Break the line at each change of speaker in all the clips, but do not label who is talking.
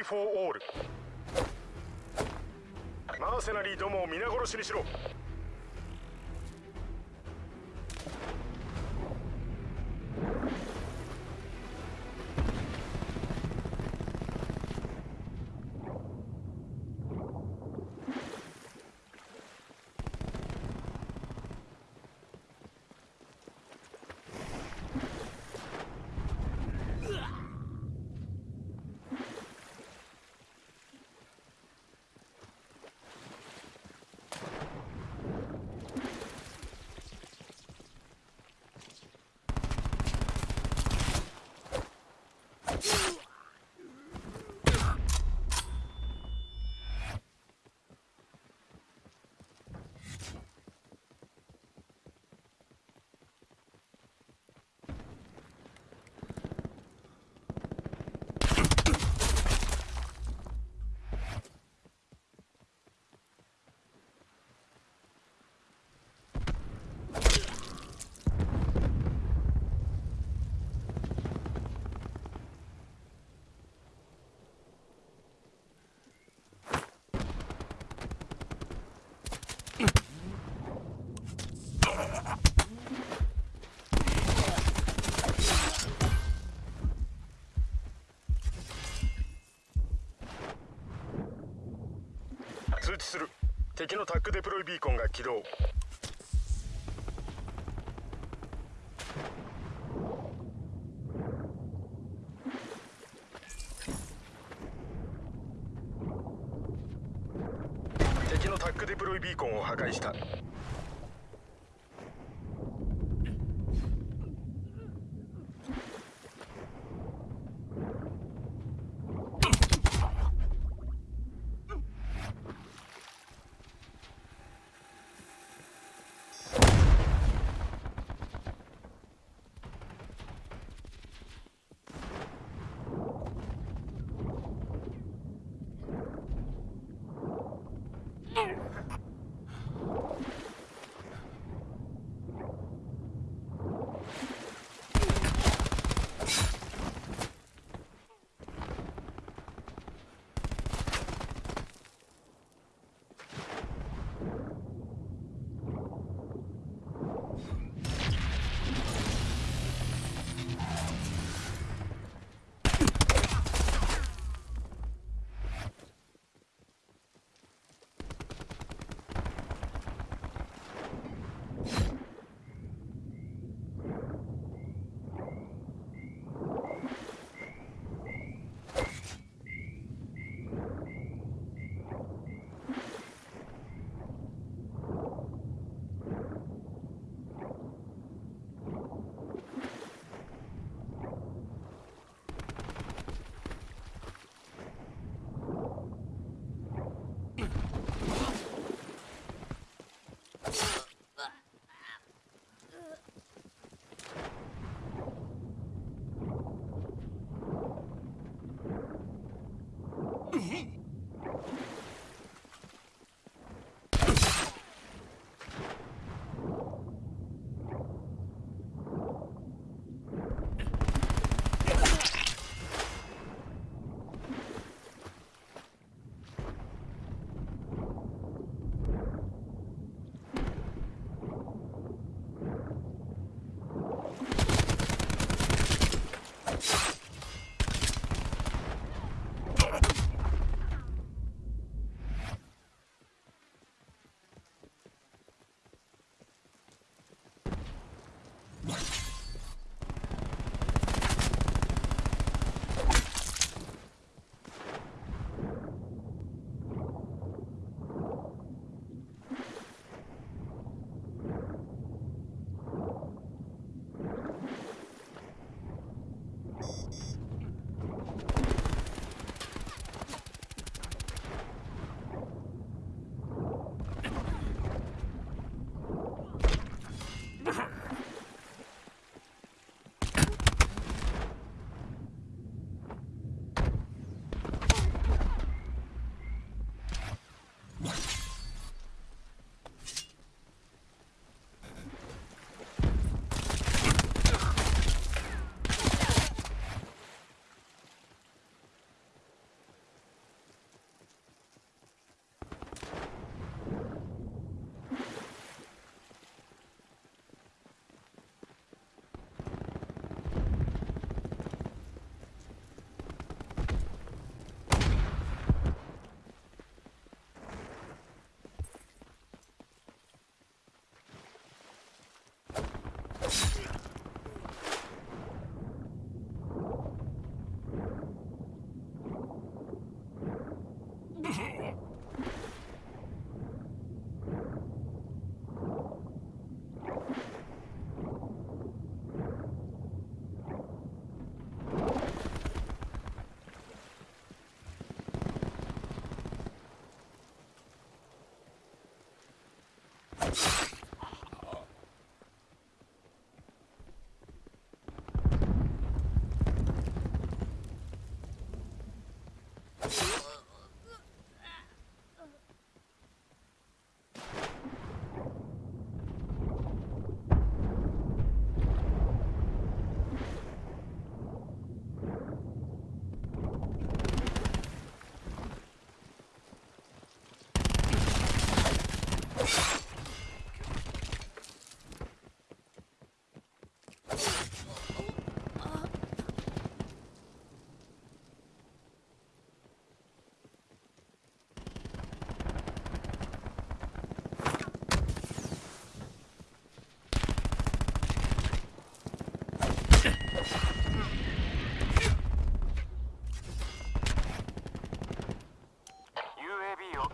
ー・フォー・オール。マーセナリーどもを皆殺しにしろ。Yeah. 敵のタックデプロイビーコンが起動。敵のタックデプロイビーコンを破壊した。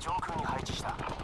上空に配置した。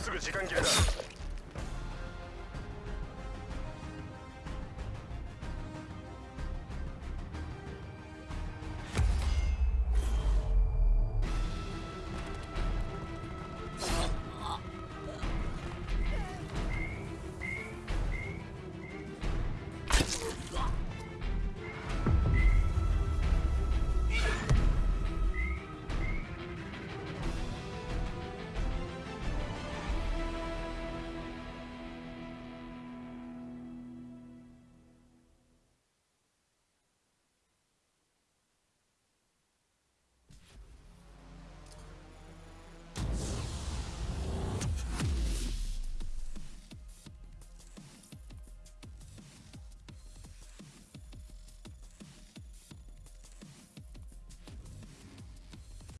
うすぐ時間切れだ。